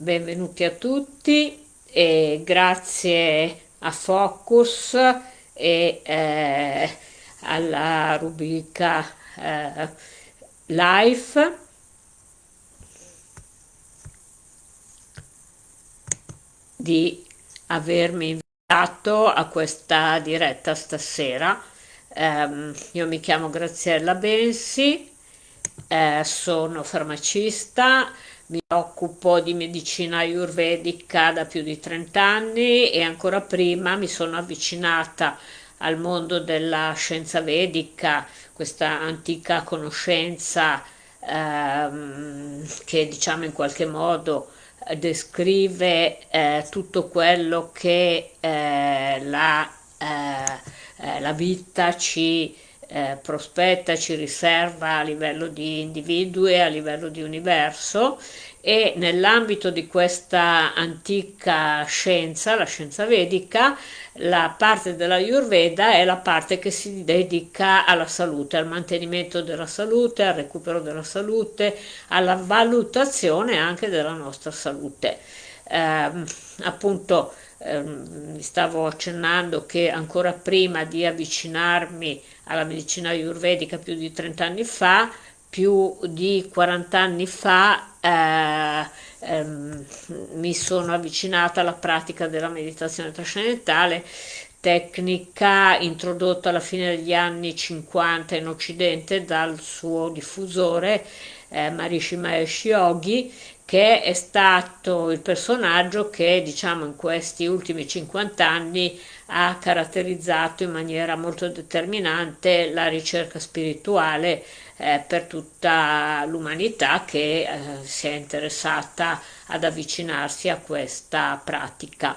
benvenuti a tutti e grazie a Focus e eh, alla rubrica eh, Live di avermi invitato a questa diretta stasera. Um, io mi chiamo Graziella Bensi, eh, sono farmacista, mi occupo di medicina ayurvedica da più di 30 anni e ancora prima mi sono avvicinata al mondo della scienza vedica, questa antica conoscenza ehm, che diciamo in qualche modo descrive eh, tutto quello che eh, la, eh, eh la, vita ci eh, prospetta, ci riserva a livello di individui a livello di universo e nell'ambito di questa antica scienza, la scienza vedica, la parte della Ayurveda è la parte che si dedica alla salute, al mantenimento della salute, al recupero della salute, alla valutazione anche della nostra salute. Eh, appunto eh, stavo accennando che ancora prima di avvicinarmi alla medicina ayurvedica più di 30 anni fa, più di 40 anni fa eh, ehm, mi sono avvicinata alla pratica della meditazione trascendentale, tecnica introdotta alla fine degli anni 50 in Occidente dal suo diffusore eh, Maharishi Mahesh Yogi, che è stato il personaggio che diciamo in questi ultimi 50 anni ha caratterizzato in maniera molto determinante la ricerca spirituale eh, per tutta l'umanità che eh, si è interessata ad avvicinarsi a questa pratica.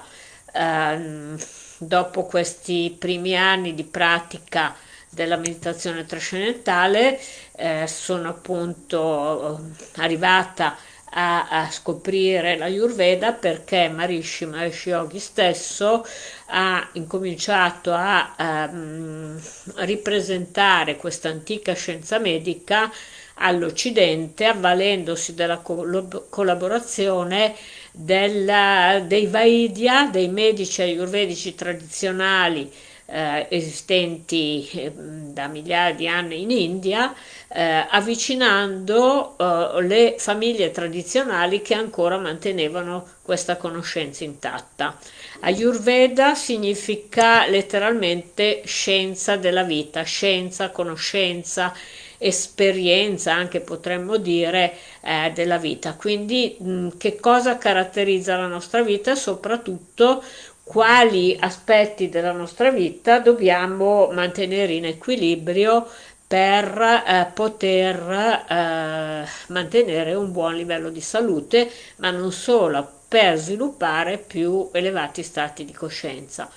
Eh, dopo questi primi anni di pratica della meditazione trascendentale eh, sono appunto eh, arrivata a, a scoprire la Ayurveda perché Marishi Mahesh Yogi stesso ha incominciato a, a um, ripresentare questa antica scienza medica all'Occidente avvalendosi della collaborazione della, dei Vaidya, dei medici ayurvedici tradizionali eh, esistenti eh, da migliaia di anni in India, eh, avvicinando eh, le famiglie tradizionali che ancora mantenevano questa conoscenza intatta. Ayurveda significa letteralmente scienza della vita, scienza, conoscenza, esperienza anche potremmo dire eh, della vita. Quindi mh, che cosa caratterizza la nostra vita? Soprattutto quali aspetti della nostra vita dobbiamo mantenere in equilibrio per eh, poter eh, mantenere un buon livello di salute, ma non solo, per sviluppare più elevati stati di coscienza.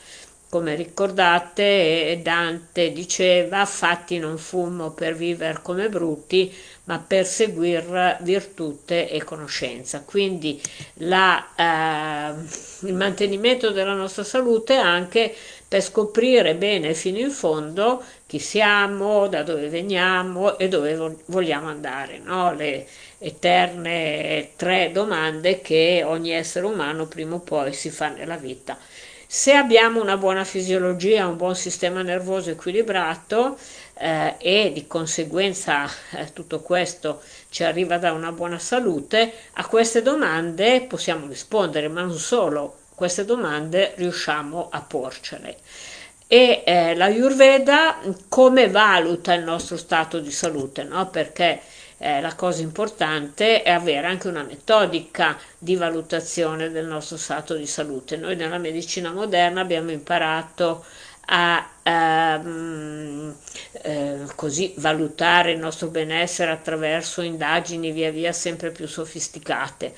Come ricordate, Dante diceva, fatti non fumo per vivere come brutti, ma per seguire virtute e conoscenza. Quindi la, eh, il mantenimento della nostra salute anche per scoprire bene fino in fondo chi siamo, da dove veniamo e dove vogliamo andare. No? Le eterne tre domande che ogni essere umano prima o poi si fa nella vita. Se abbiamo una buona fisiologia, un buon sistema nervoso equilibrato eh, e di conseguenza eh, tutto questo ci arriva da una buona salute, a queste domande possiamo rispondere, ma non solo, queste domande riusciamo a porcele. E eh, la Ayurveda come valuta il nostro stato di salute? No? Perché eh, la cosa importante è avere anche una metodica di valutazione del nostro stato di salute. Noi nella medicina moderna abbiamo imparato a ehm, eh, così valutare il nostro benessere attraverso indagini via via sempre più sofisticate,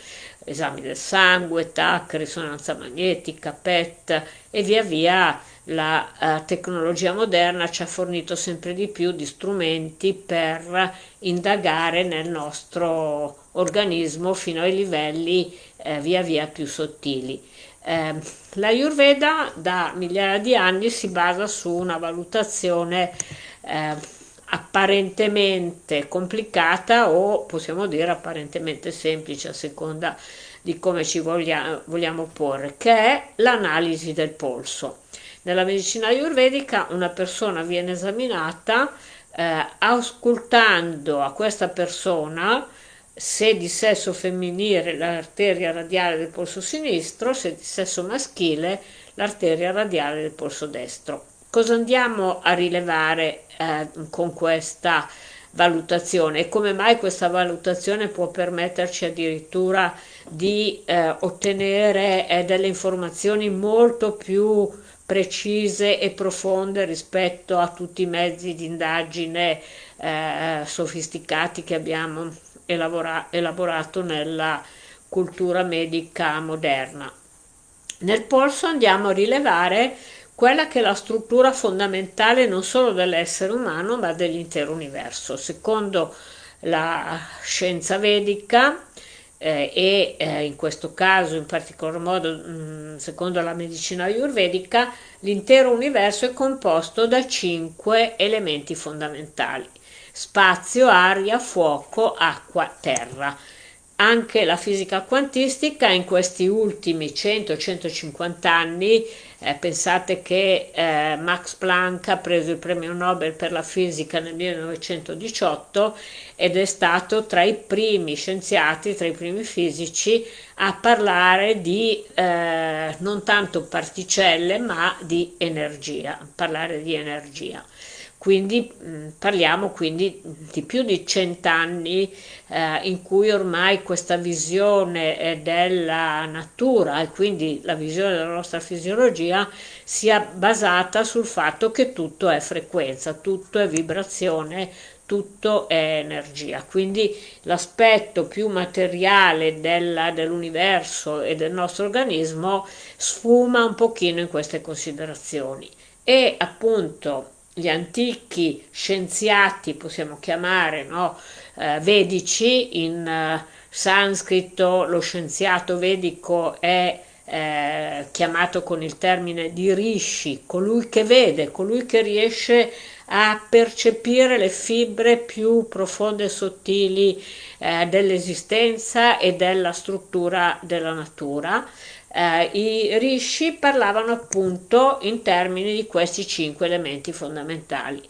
esami del sangue, TAC, risonanza magnetica, PET e via via la uh, tecnologia moderna ci ha fornito sempre di più di strumenti per indagare nel nostro organismo fino ai livelli eh, via via più sottili. Eh, L'Ayurveda da migliaia di anni si basa su una valutazione eh, apparentemente complicata o possiamo dire apparentemente semplice a seconda di come ci voglia, vogliamo porre, che è l'analisi del polso. Nella medicina ayurvedica una persona viene esaminata eh, ascoltando a questa persona se di sesso femminile l'arteria radiale del polso sinistro, se di sesso maschile l'arteria radiale del polso destro. Cosa andiamo a rilevare eh, con questa valutazione e come mai questa valutazione può permetterci addirittura di eh, ottenere eh, delle informazioni molto più precise e profonde rispetto a tutti i mezzi di indagine eh, sofisticati che abbiamo elaborato nella cultura medica moderna. Nel polso andiamo a rilevare quella che è la struttura fondamentale non solo dell'essere umano ma dell'intero universo. Secondo la scienza vedica eh, e eh, in questo caso in particolar modo mh, mm, secondo la medicina ayurvedica l'intero universo è composto da cinque elementi fondamentali spazio, aria, fuoco, acqua, terra. Anche la fisica quantistica in questi ultimi 100-150 anni, eh, pensate che eh, Max Planck ha preso il premio Nobel per la fisica nel 1918 ed è stato tra i primi scienziati, tra i primi fisici a parlare di eh, non tanto particelle ma di energia, parlare di energia quindi mm, parliamo quindi di più di cent'anni eh, in cui ormai questa visione della natura e quindi la visione della nostra fisiologia sia basata sul fatto che tutto è frequenza, tutto è vibrazione, tutto è energia. Quindi l'aspetto più materiale dell'universo e del nostro organismo sfuma un pochino in queste considerazioni. E appunto gli antichi scienziati, possiamo chiamare, no? eh, vedici, in eh, sanscrito lo scienziato vedico è eh, chiamato con il termine di rishi, colui che vede, colui che riesce a percepire le fibre più profonde e sottili eh, dell'esistenza e della struttura della natura eh, i rishi parlavano appunto in termini di questi cinque elementi fondamentali.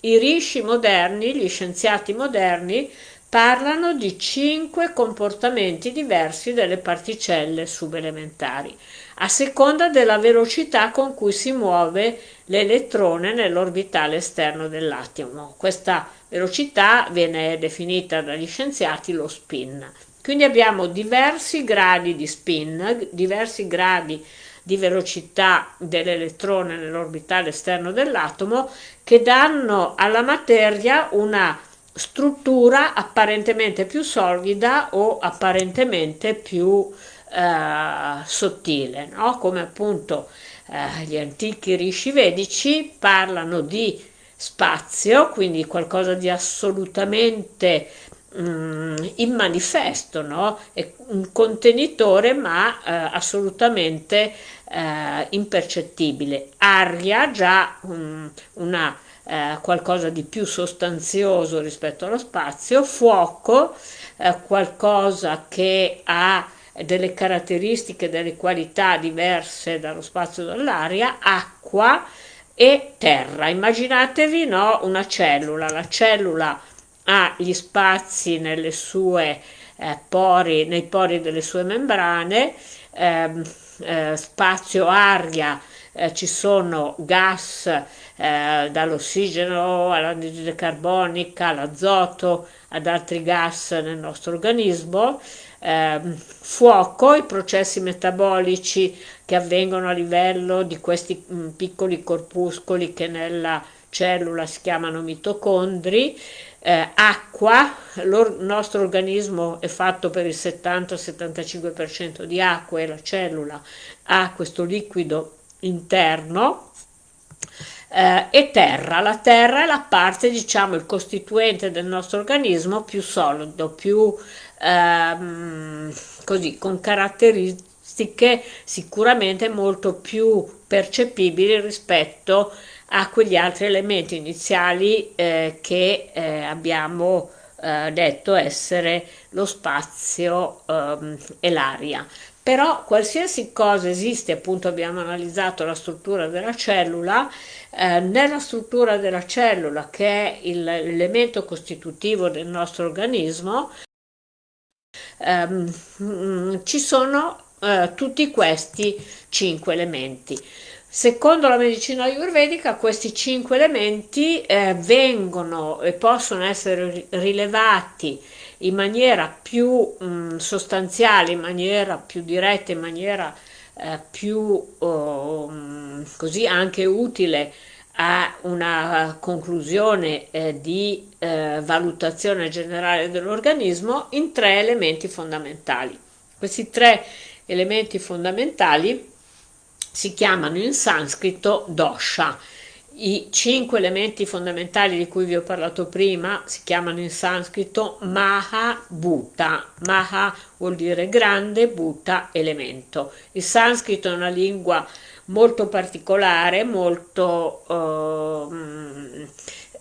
I rishi moderni, gli scienziati moderni, parlano di cinque comportamenti diversi delle particelle subelementari, a seconda della velocità con cui si muove l'elettrone nell'orbitale esterno dell'atomo. Questa velocità viene definita dagli scienziati lo spin. Quindi abbiamo diversi gradi di spin, diversi gradi di velocità dell'elettrone nell'orbitale esterno dell'atomo che danno alla materia una struttura apparentemente più solida o apparentemente più eh, sottile, no? come appunto eh, gli antichi rishi vedici parlano di spazio, quindi qualcosa di assolutamente Mm, in manifesto, no? è un contenitore ma eh, assolutamente eh, impercettibile. Aria già um, una, eh, qualcosa di più sostanzioso rispetto allo spazio, fuoco eh, qualcosa che ha delle caratteristiche, delle qualità diverse dallo spazio e dall'aria, acqua e terra. Immaginatevi no, una cellula, la cellula ha gli spazi sue eh, pori, nei pori delle sue membrane, ehm, eh, spazio aria, eh, ci sono gas eh, dall'ossigeno all'anidride carbonica, all'azoto, ad altri gas nel nostro organismo, ehm, fuoco, i processi metabolici che avvengono a livello di questi mh, mm, piccoli corpuscoli che nella cellula si chiamano mitocondri, eh, acqua, il nostro organismo è fatto per il 70-75% di acqua e la cellula ha questo liquido interno eh, e terra. La terra è la parte, diciamo, il costituente del nostro organismo più solido, più ehm, così, con caratteristiche sicuramente molto più percepibili rispetto a quegli altri elementi iniziali eh, che eh, abbiamo eh, detto essere lo spazio ehm, e l'aria. Però qualsiasi cosa esiste, appunto abbiamo analizzato la struttura della cellula, eh, nella struttura della cellula che è l'elemento costitutivo del nostro organismo, ehm, ci sono eh, tutti questi cinque elementi. Secondo la medicina ayurvedica questi cinque elementi eh, vengono e possono essere rilevati in maniera più mh, mm, sostanziale, in maniera più diretta, in maniera eh, più oh, mm, così anche utile a una conclusione eh, di eh, valutazione generale dell'organismo in tre elementi fondamentali. Questi tre elementi fondamentali si chiamano in sanscrito dosha. I cinque elementi fondamentali di cui vi ho parlato prima si chiamano in sanscrito Maha Bhuta. Maha vuol dire grande, Bhuta elemento. Il sanscrito è una lingua molto particolare, molto eh,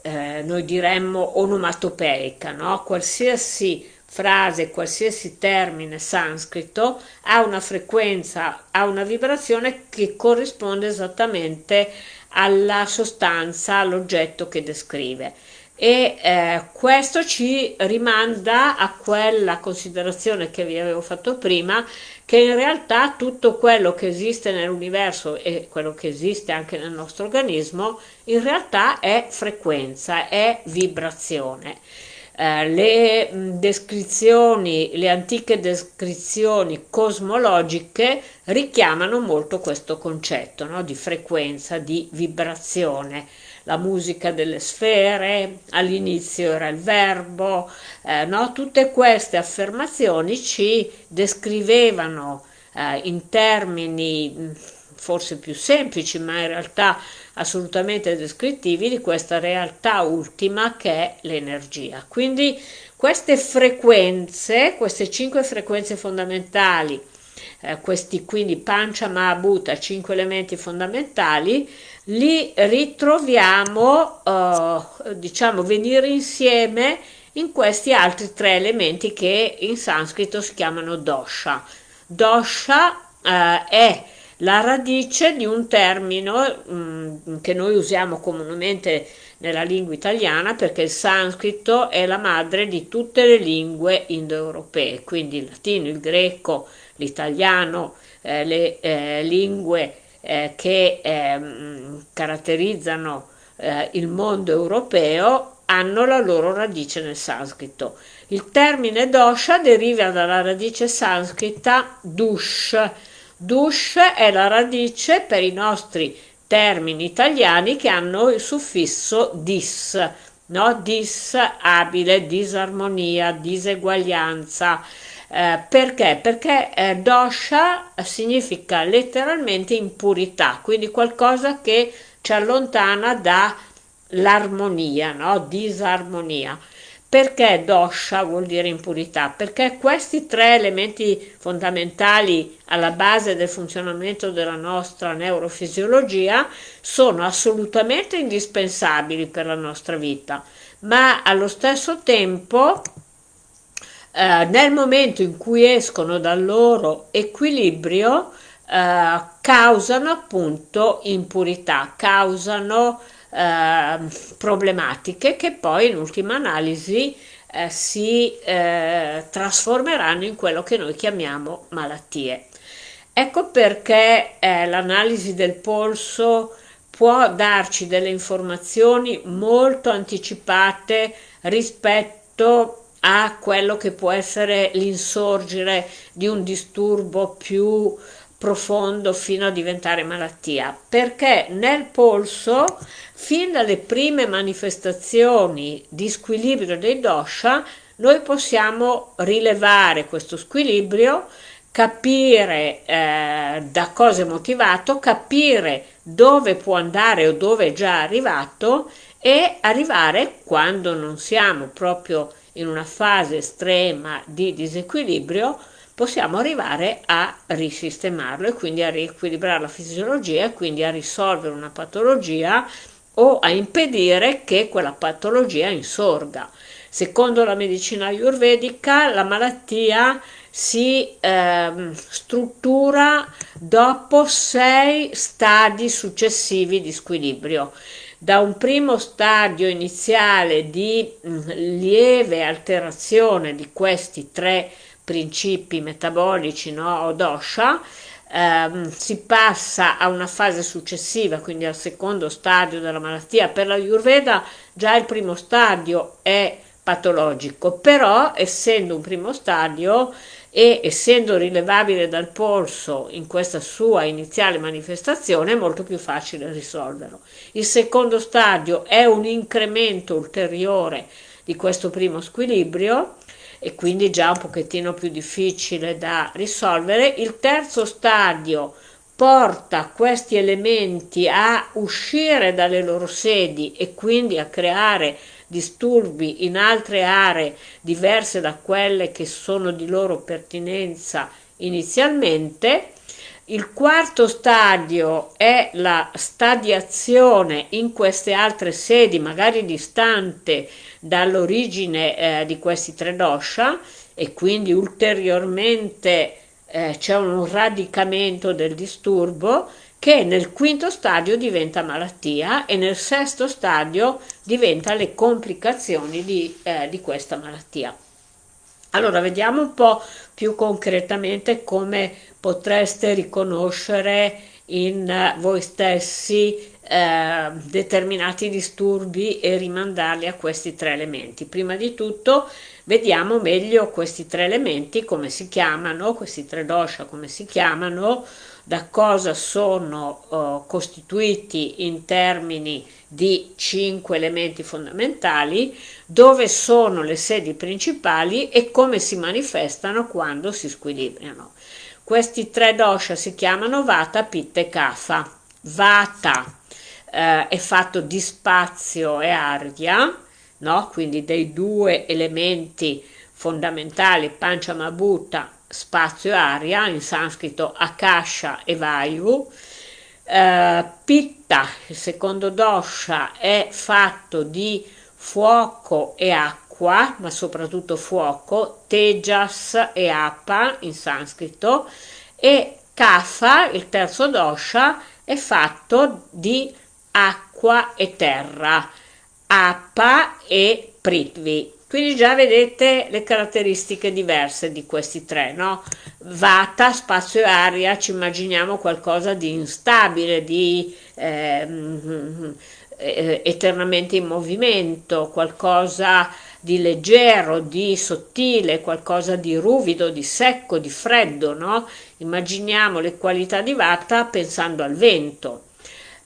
eh, noi diremmo onomatopeica, no? qualsiasi frase, qualsiasi termine sanscrito ha una frequenza, ha una vibrazione che corrisponde esattamente alla sostanza, all'oggetto che descrive. E eh, questo ci rimanda a quella considerazione che vi avevo fatto prima, che in realtà tutto quello che esiste nell'universo e quello che esiste anche nel nostro organismo, in realtà è frequenza, è vibrazione. Eh, le descrizioni, le antiche descrizioni cosmologiche richiamano molto questo concetto no? di frequenza, di vibrazione. La musica delle sfere, all'inizio era il verbo, eh, no? tutte queste affermazioni ci descrivevano eh, in termini forse più semplici, ma in realtà assolutamente descrittivi di questa realtà ultima che è l'energia. Quindi queste frequenze, queste cinque frequenze fondamentali, eh, questi quindi Pancha Mahabhuta, cinque elementi fondamentali, li ritroviamo, eh, diciamo, venire insieme in questi altri tre elementi che in sanscrito si chiamano dosha. Dosha eh, è la radice di un termine mm, che noi usiamo comunemente nella lingua italiana perché il sanscrito è la madre di tutte le lingue indoeuropee, quindi il latino, il greco, l'italiano, eh, le eh, lingue eh, che ehm, caratterizzano eh, il mondo europeo hanno la loro radice nel sanscrito. Il termine dosha deriva dalla radice sanscrita dush, Dush è la radice per i nostri termini italiani che hanno il suffisso dis, no? disabile, disarmonia, diseguaglianza. Eh, perché? Perché eh, dosha significa letteralmente impurità, quindi qualcosa che ci allontana dall'armonia, no? disarmonia. Perché dosha vuol dire impurità? Perché questi tre elementi fondamentali alla base del funzionamento della nostra neurofisiologia sono assolutamente indispensabili per la nostra vita, ma allo stesso tempo eh, nel momento in cui escono dal loro equilibrio eh, causano appunto impurità, causano eh, problematiche che poi in ultima analisi eh, si eh, trasformeranno in quello che noi chiamiamo malattie. Ecco perché eh, l'analisi del polso può darci delle informazioni molto anticipate rispetto a quello che può essere l'insorgere di un disturbo più profondo fino a diventare malattia, perché nel polso, fin dalle prime manifestazioni di squilibrio dei dosha, noi possiamo rilevare questo squilibrio, capire eh, da cosa è motivato, capire dove può andare o dove è già arrivato e arrivare quando non siamo proprio in una fase estrema di disequilibrio possiamo arrivare a risistemarlo e quindi a riequilibrare la fisiologia e quindi a risolvere una patologia o a impedire che quella patologia insorga. Secondo la medicina ayurvedica la malattia si eh, struttura dopo sei stadi successivi di squilibrio. Da un primo stadio iniziale di mh, lieve alterazione di questi tre principi metabolici no, o dosha, ehm, si passa a una fase successiva, quindi al secondo stadio della malattia. Per la Ayurveda già il primo stadio è patologico, però essendo un primo stadio e essendo rilevabile dal polso in questa sua iniziale manifestazione è molto più facile risolverlo. Il secondo stadio è un incremento ulteriore di questo primo squilibrio e quindi già un pochettino più difficile da risolvere. Il terzo stadio porta questi elementi a uscire dalle loro sedi e quindi a creare disturbi in altre aree diverse da quelle che sono di loro pertinenza inizialmente. Il quarto stadio è la stadiazione in queste altre sedi, magari distante dall'origine eh, di questi tre dosha e quindi ulteriormente eh, c'è un radicamento del disturbo che nel quinto stadio diventa malattia e nel sesto stadio diventa le complicazioni di, eh, di questa malattia. Allora vediamo un po' più concretamente come potreste riconoscere in eh, voi stessi eh, determinati disturbi e rimandarli a questi tre elementi. Prima di tutto vediamo meglio questi tre elementi, come si chiamano, questi tre dosha come si chiamano, da cosa sono uh, costituiti in termini di cinque elementi fondamentali, dove sono le sedi principali e come si manifestano quando si squilibriano. Questi tre dosha si chiamano Vata, Pitta e Kapha. Vata eh, è fatto di spazio e aria, no? quindi dei due elementi fondamentali, Panchamabhuta spazio e aria, in sanscrito Akasha e Vayu. Uh, Pitta, il secondo dosha, è fatto di fuoco e acqua, ma soprattutto fuoco, Tejas e Apa in sanscrito, e Kapha, il terzo dosha, è fatto di acqua e terra, Apa e Prithvi. Quindi già vedete le caratteristiche diverse di questi tre, no? Vata, spazio e aria, ci immaginiamo qualcosa di instabile, di ehm, eh, eternamente in movimento, qualcosa di leggero, di sottile, qualcosa di ruvido, di secco, di freddo, no? Immaginiamo le qualità di Vata pensando al vento.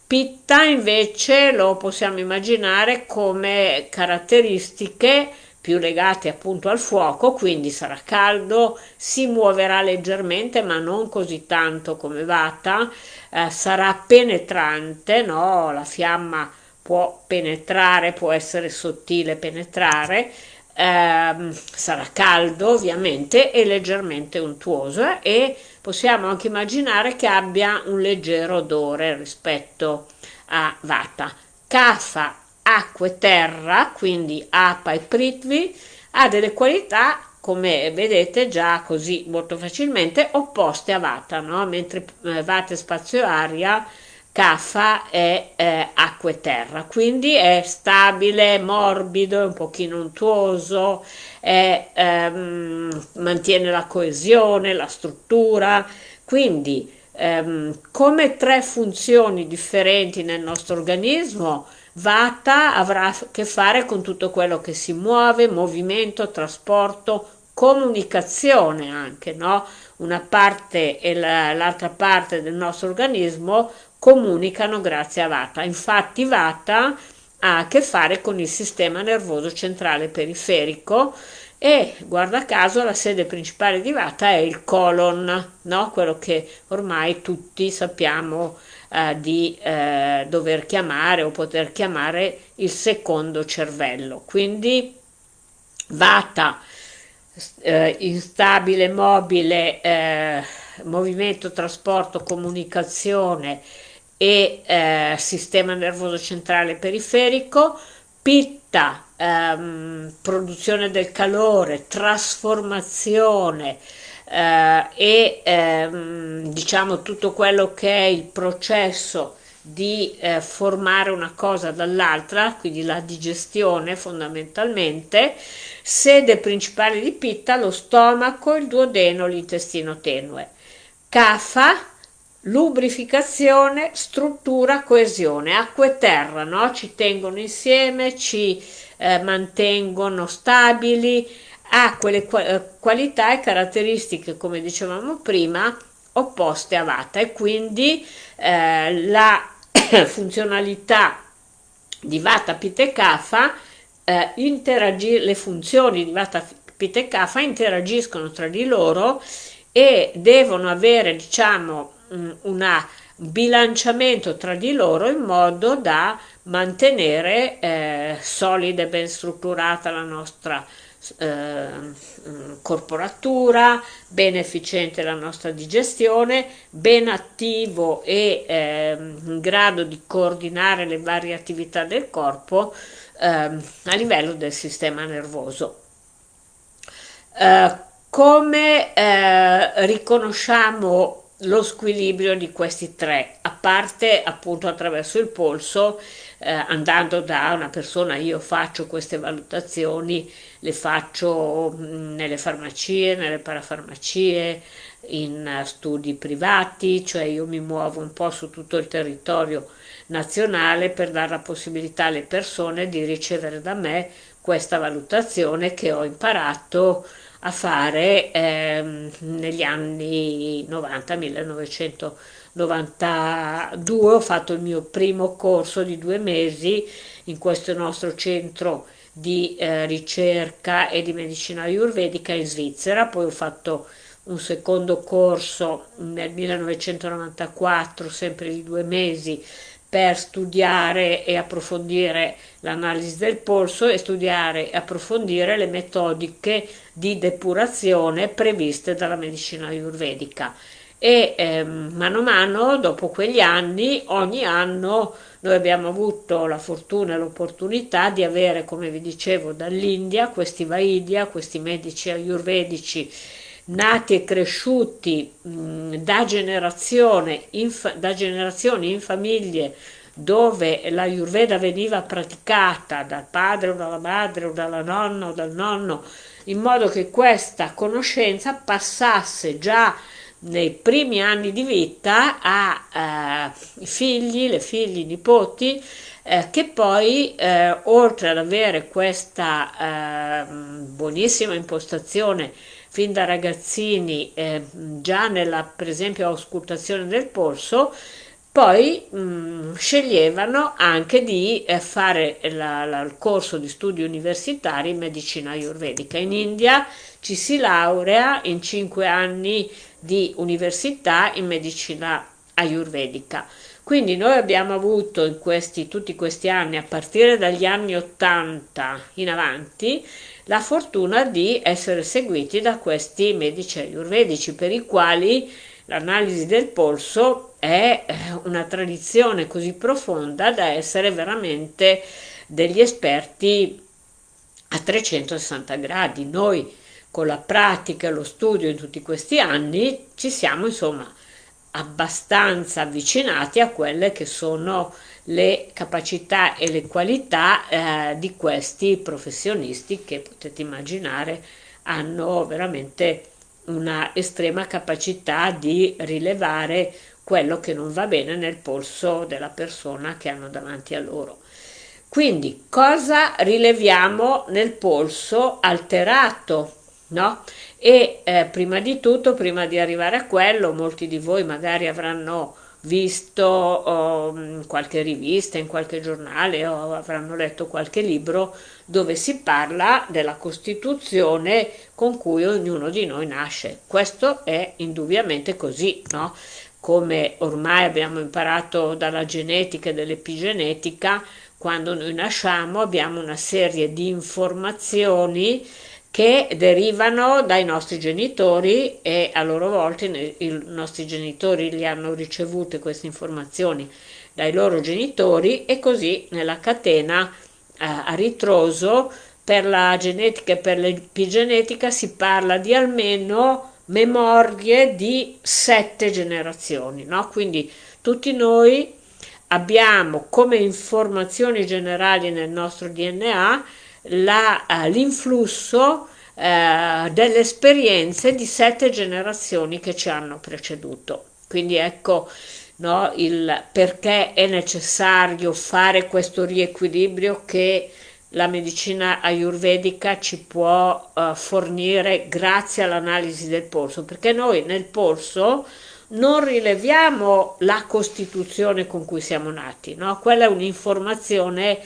Pitta invece lo possiamo immaginare come caratteristiche più legate appunto al fuoco, quindi sarà caldo, si muoverà leggermente ma non così tanto come Vata, eh, sarà penetrante, no? la fiamma può penetrare, può essere sottile penetrare, ehm, sarà caldo ovviamente e leggermente untuoso e possiamo anche immaginare che abbia un leggero odore rispetto a Vata. Kapha acqua e terra, quindi Apa e Prithvi, ha delle qualità, come vedete già così molto facilmente, opposte a Vata, no? mentre eh, Vata è spazio aria, Kapha è eh, acqua e terra, quindi è stabile, morbido, è un pochino untuoso, è, ehm, mantiene la coesione, la struttura, quindi ehm, come tre funzioni differenti nel nostro organismo, Vata avrà a che fare con tutto quello che si muove, movimento, trasporto, comunicazione anche, no? Una parte e l'altra parte del nostro organismo comunicano grazie a Vata. Infatti Vata ha a che fare con il sistema nervoso centrale periferico e guarda caso la sede principale di Vata è il colon, no? quello che ormai tutti sappiamo eh, di eh, dover chiamare o poter chiamare il secondo cervello. Quindi Vata, eh, instabile, mobile, eh, movimento, trasporto, comunicazione e eh, sistema nervoso centrale periferico, pitta, ehm, produzione del calore, trasformazione eh, e ehm, diciamo tutto quello che è il processo di eh, formare una cosa dall'altra, quindi la digestione fondamentalmente, sede principale di pitta lo stomaco, il duodeno, l'intestino tenue. Kafa lubrificazione, struttura, coesione, acqua e terra, no? ci tengono insieme, ci eh, mantengono stabili, ha quelle eh, qualità e caratteristiche, come dicevamo prima, opposte a Vata e quindi eh, la funzionalità di Vata Pitta Kapha eh, le funzioni di Vata Pitta interagiscono tra di loro e devono avere diciamo un bilanciamento tra di loro in modo da mantenere eh, solida e ben strutturata la nostra eh, corporatura, ben efficiente la nostra digestione, ben attivo e eh, in grado di coordinare le varie attività del corpo eh, a livello del sistema nervoso. Eh, come eh, riconosciamo lo squilibrio di questi tre, a parte appunto attraverso il polso, eh, andando da una persona, io faccio queste valutazioni, le faccio nelle farmacie, nelle parafarmacie, in studi privati, cioè io mi muovo un po' su tutto il territorio nazionale per dare la possibilità alle persone di ricevere da me questa valutazione che ho imparato a fare ehm, negli anni 90, 1992, ho fatto il mio primo corso di due mesi in questo nostro centro di eh, ricerca e di medicina ayurvedica in Svizzera, poi ho fatto un secondo corso nel 1994, sempre di due mesi, per studiare e approfondire l'analisi del polso e studiare e approfondire le metodiche di depurazione previste dalla medicina ayurvedica. E eh, mano a mano dopo quegli anni ogni anno noi abbiamo avuto la fortuna e l'opportunità di avere come vi dicevo dall'India questi Vaidia, questi medici ayurvedici nati e cresciuti mh, da, generazione in, da generazioni in famiglie dove la Ayurveda veniva praticata dal padre o dalla madre o dalla nonna o dal nonno, in modo che questa conoscenza passasse già nei primi anni di vita ai eh, figli, le figlie, i nipoti, eh, che poi eh, oltre ad avere questa eh, buonissima impostazione fin da ragazzini eh, già nella per esempio auscultazione del polso poi mh, mm, sceglievano anche di eh, fare la, la, il corso di studi universitari in medicina ayurvedica. In India ci si laurea in cinque anni di università in medicina ayurvedica. Quindi noi abbiamo avuto in questi, tutti questi anni, a partire dagli anni 80 in avanti, la fortuna di essere seguiti da questi medici ayurvedici per i quali l'analisi del polso è eh, una tradizione così profonda da essere veramente degli esperti a 360 gradi. Noi con la pratica e lo studio in tutti questi anni ci siamo insomma abbastanza avvicinati a quelle che sono le capacità e le qualità eh, di questi professionisti che potete immaginare hanno veramente una estrema capacità di rilevare quello che non va bene nel polso della persona che hanno davanti a loro. Quindi cosa rileviamo nel polso alterato? No? E eh, prima di tutto, prima di arrivare a quello, molti di voi magari avranno visto oh, qualche rivista, in qualche giornale o avranno letto qualche libro dove si parla della Costituzione con cui ognuno di noi nasce. Questo è indubbiamente così, no? Come ormai abbiamo imparato dalla genetica e dall'epigenetica, quando noi nasciamo abbiamo una serie di informazioni che derivano dai nostri genitori e a loro volta i nostri genitori li hanno ricevute queste informazioni dai loro genitori e così nella catena eh, a ritroso per la genetica e per l'epigenetica si parla di almeno memorie di sette generazioni, no? Quindi tutti noi abbiamo come informazioni generali nel nostro DNA l'influsso uh, delle esperienze di sette generazioni che ci hanno preceduto. Quindi ecco no, il perché è necessario fare questo riequilibrio che la medicina ayurvedica ci può uh, fornire grazie all'analisi del polso, perché noi nel polso non rileviamo la costituzione con cui siamo nati, no? quella è un'informazione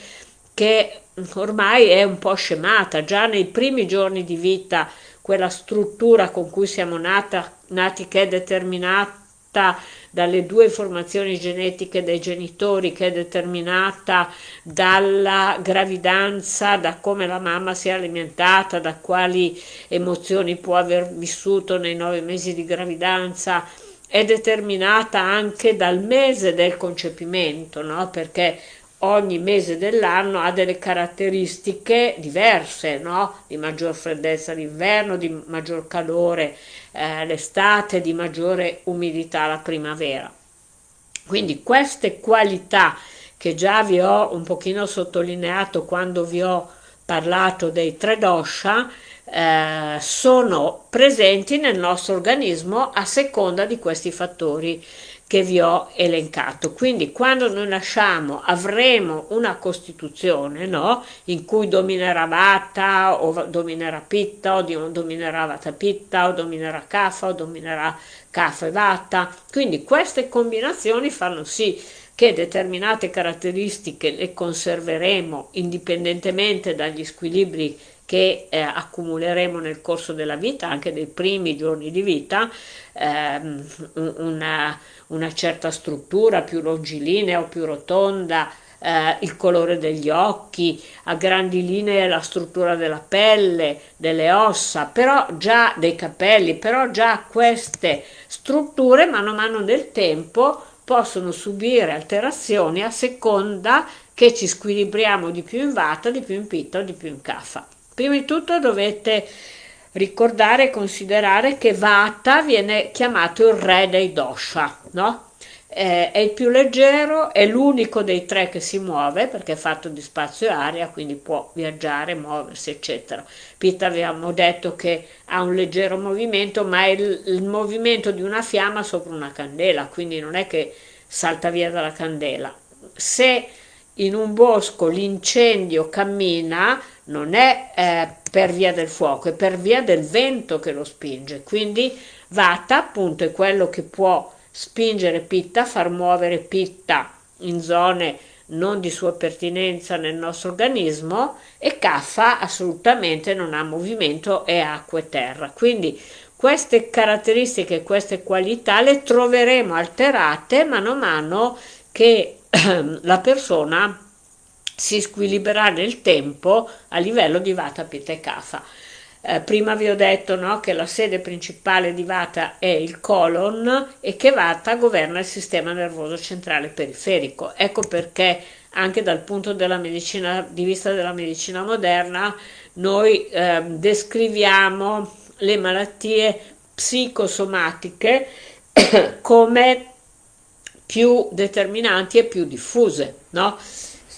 che ormai è un po' scemata, già nei primi giorni di vita quella struttura con cui siamo nata, nati che è determinata dalle due informazioni genetiche dei genitori, che è determinata dalla gravidanza, da come la mamma si è alimentata, da quali emozioni può aver vissuto nei nove mesi di gravidanza, è determinata anche dal mese del concepimento, no? perché ogni mese dell'anno ha delle caratteristiche diverse, no? di maggior freddezza l'inverno, di maggior calore eh, l'estate, di maggiore umidità la primavera. Quindi queste qualità che già vi ho un pochino sottolineato quando vi ho parlato dei tre dosha, eh, sono presenti nel nostro organismo a seconda di questi fattori che vi ho elencato. Quindi quando noi nasciamo avremo una costituzione no? in cui dominerà Vata o dominerà Pitta o dominerà Vata Pitta o dominerà Kapha o dominerà Kapha e Vata. Quindi queste combinazioni fanno sì che determinate caratteristiche le conserveremo indipendentemente dagli squilibri che eh, accumuleremo nel corso della vita, anche dei primi giorni di vita, ehm, una, una, certa struttura più longilinea o più rotonda, eh, il colore degli occhi, a grandi linee la struttura della pelle, delle ossa, però già dei capelli, però già queste strutture mano a mano del tempo possono subire alterazioni a seconda che ci squilibriamo di più in vata, di più in pitta o di più in caffa. Prima di tutto dovete ricordare e considerare che Vata viene chiamato il re dei dosha, no? Eh, è il più leggero, è l'unico dei tre che si muove perché è fatto di spazio e aria, quindi può viaggiare, muoversi, eccetera. Pitta abbiamo detto che ha un leggero movimento, ma è il, il movimento di una fiamma sopra una candela, quindi non è che salta via dalla candela. Se in un bosco l'incendio cammina, non è eh, per via del fuoco, è per via del vento che lo spinge. Quindi Vata appunto è quello che può spingere Pitta, far muovere Pitta in zone non di sua pertinenza nel nostro organismo e Kapha assolutamente non ha movimento, è acqua e terra. Quindi queste caratteristiche, queste qualità le troveremo alterate mano a mano che la persona si squilibrerà nel tempo a livello di Vata, Pitta e Kapha. Eh, prima vi ho detto no, che la sede principale di Vata è il colon e che Vata governa il sistema nervoso centrale periferico. Ecco perché anche dal punto medicina, di vista della medicina moderna noi eh, descriviamo le malattie psicosomatiche come più determinanti e più diffuse. No?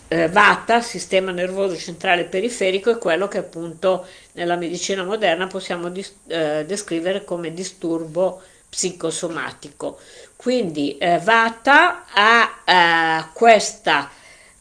Eh, Vata, sistema nervoso centrale periferico, è quello che appunto nella medicina moderna possiamo eh, descrivere come disturbo psicosomatico. Quindi eh, Vata ha eh, questa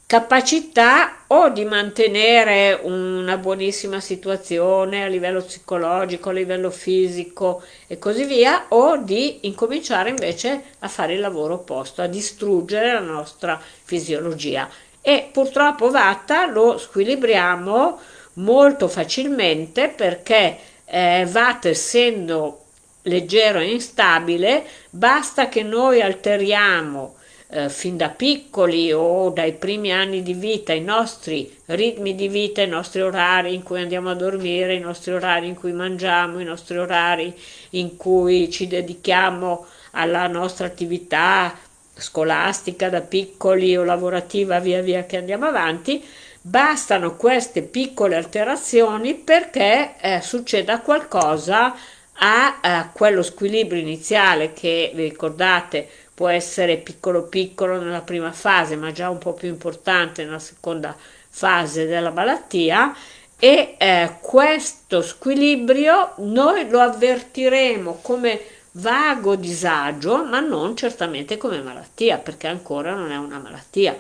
capacità o di mantenere una buonissima situazione a livello psicologico, a livello fisico e così via, o di incominciare invece a fare il lavoro opposto, a distruggere la nostra fisiologia e purtroppo Vata lo squilibriamo molto facilmente perché eh, Vata essendo leggero e instabile basta che noi alteriamo eh, fin da piccoli o dai primi anni di vita i nostri ritmi di vita, i nostri orari in cui andiamo a dormire, i nostri orari in cui mangiamo, i nostri orari in cui ci dedichiamo alla nostra attività scolastica da piccoli o lavorativa via via che andiamo avanti, bastano queste piccole alterazioni perché eh, succeda qualcosa a, a quello squilibrio iniziale che vi ricordate può essere piccolo piccolo nella prima fase ma già un po' più importante nella seconda fase della malattia. E eh, questo squilibrio noi lo avvertiremo come vago disagio ma non certamente come malattia perché ancora non è una malattia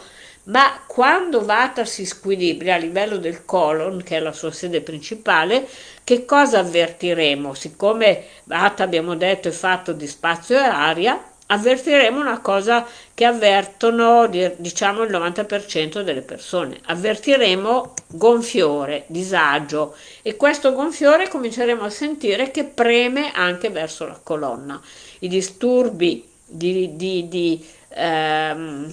ma quando Vata si squilibra a livello del colon, che è la sua sede principale, che cosa avvertiremo? Siccome Vata, abbiamo detto, è fatto di spazio e aria, avvertiremo una cosa che avvertono diciamo il 90% delle persone. Avvertiremo gonfiore, disagio. E questo gonfiore cominceremo a sentire che preme anche verso la colonna. I disturbi di, di, di ehm,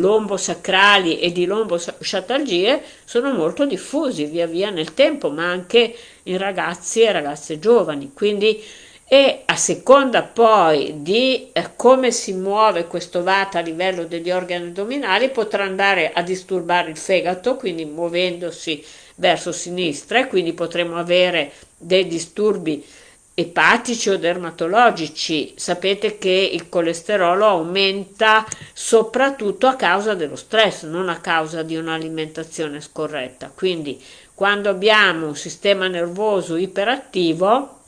lombosacrali e di lombosciatalgie sono molto diffusi via via nel tempo, ma anche in ragazzi e ragazze giovani. Quindi e a seconda poi di eh, come si muove questo vata a livello degli organi addominali potrà andare a disturbare il fegato, quindi muovendosi verso sinistra e quindi potremo avere dei disturbi epatici o dermatologici. Sapete che il colesterolo aumenta soprattutto a causa dello stress, non a causa di un'alimentazione scorretta. Quindi quando abbiamo un sistema nervoso iperattivo,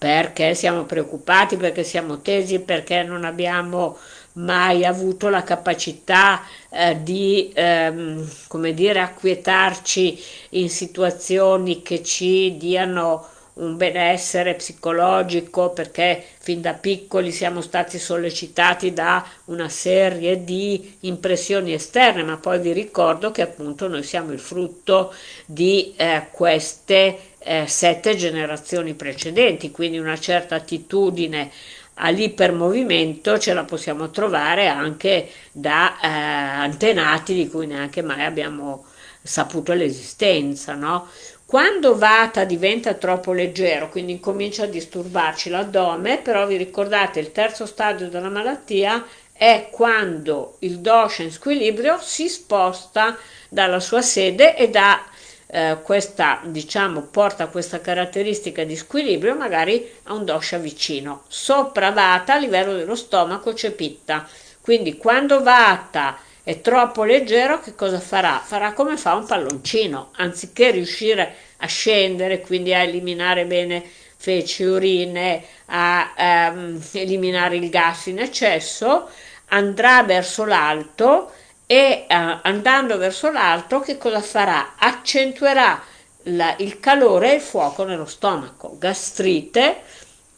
perché siamo preoccupati, perché siamo tesi, perché non abbiamo mai avuto la capacità eh, di ehm, come dire acquietarci in situazioni che ci diano un benessere psicologico perché fin da piccoli siamo stati sollecitati da una serie di impressioni esterne, ma poi vi ricordo che appunto noi siamo il frutto di eh, queste eh, sette generazioni precedenti, quindi una certa attitudine all'ipermovimento ce la possiamo trovare anche da eh, antenati di cui neanche mai abbiamo saputo l'esistenza, no? Quando Vata diventa troppo leggero, quindi comincia a disturbarci l'addome, però vi ricordate il terzo stadio della malattia è quando il dosha in squilibrio si sposta dalla sua sede e da eh, questa, diciamo, porta questa caratteristica di squilibrio magari a un dosha vicino. Sopra Vata a livello dello stomaco c'è Pitta, quindi quando Vata è troppo leggero, che cosa farà? Farà come fa un palloncino, anziché riuscire a scendere, quindi a eliminare bene feci, urine, a ehm, eliminare il gas in eccesso, andrà verso l'alto e eh, andando verso l'alto che cosa farà? Accentuerà la, il calore e il fuoco nello stomaco, gastrite,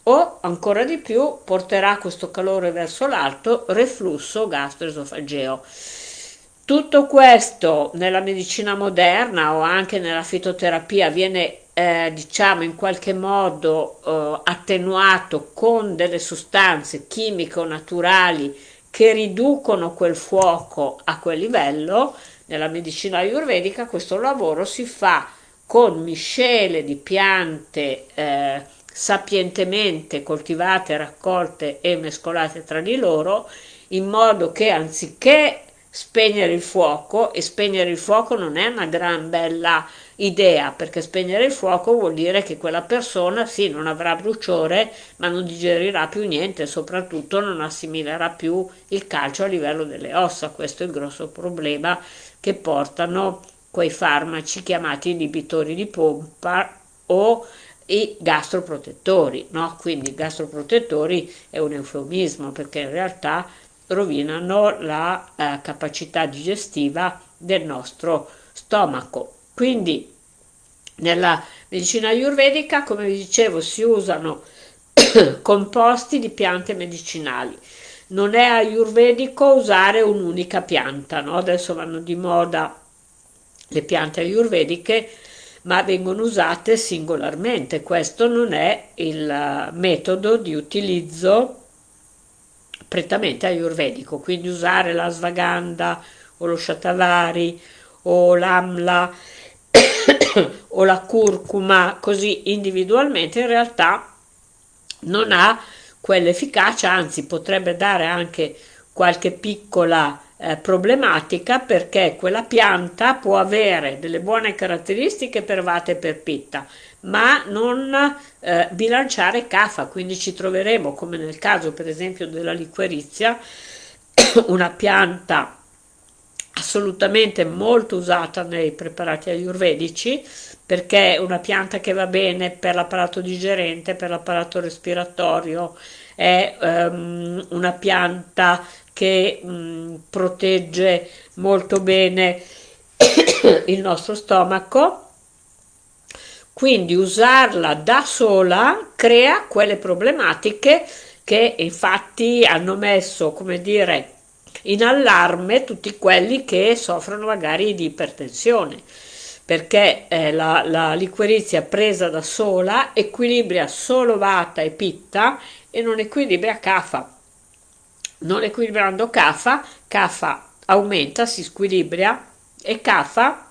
o ancora di più porterà questo calore verso l'alto, reflusso gastroesofageo. Tutto questo nella medicina moderna o anche nella fitoterapia viene eh, diciamo in qualche modo eh, attenuato con delle sostanze chimiche o naturali che riducono quel fuoco a quel livello. Nella medicina ayurvedica questo lavoro si fa con miscele di piante eh, sapientemente coltivate, raccolte e mescolate tra di loro, in modo che anziché spegnere il fuoco, e spegnere il fuoco non è una gran bella idea, perché spegnere il fuoco vuol dire che quella persona sì non avrà bruciore, ma non digerirà più niente, soprattutto non assimilerà più il calcio a livello delle ossa, questo è il grosso problema che portano quei farmaci chiamati inibitori di pompa o i gastroprotettori, no? Quindi gastroprotettori è un eufemismo perché in realtà rovinano la eh, capacità digestiva del nostro stomaco. Quindi nella medicina ayurvedica, come vi dicevo, si usano composti di piante medicinali. Non è ayurvedico usare un'unica pianta, no? adesso vanno di moda le piante ayurvediche ma vengono usate singolarmente. Questo non è il metodo di utilizzo prettamente ayurvedico, quindi usare la svaganda o lo shatavari o l'amla o la curcuma così individualmente in realtà non ha quell'efficacia, anzi potrebbe dare anche qualche piccola eh, problematica perché quella pianta può avere delle buone caratteristiche per vate e per pitta, ma non eh, bilanciare cafa, quindi ci troveremo come nel caso per esempio della liquerizia, una pianta assolutamente molto usata nei preparati ayurvedici perché è una pianta che va bene per l'apparato digerente, per l'apparato respiratorio, è um, una pianta che um, protegge molto bene il nostro stomaco. Quindi usarla da sola crea quelle problematiche che infatti hanno messo come dire in allarme tutti quelli che soffrono magari di ipertensione perché eh, la, la liquirizia presa da sola equilibra solo vata e pitta e non equilibra cafa. Non equilibrando cafa cafa aumenta, si squilibra e cafa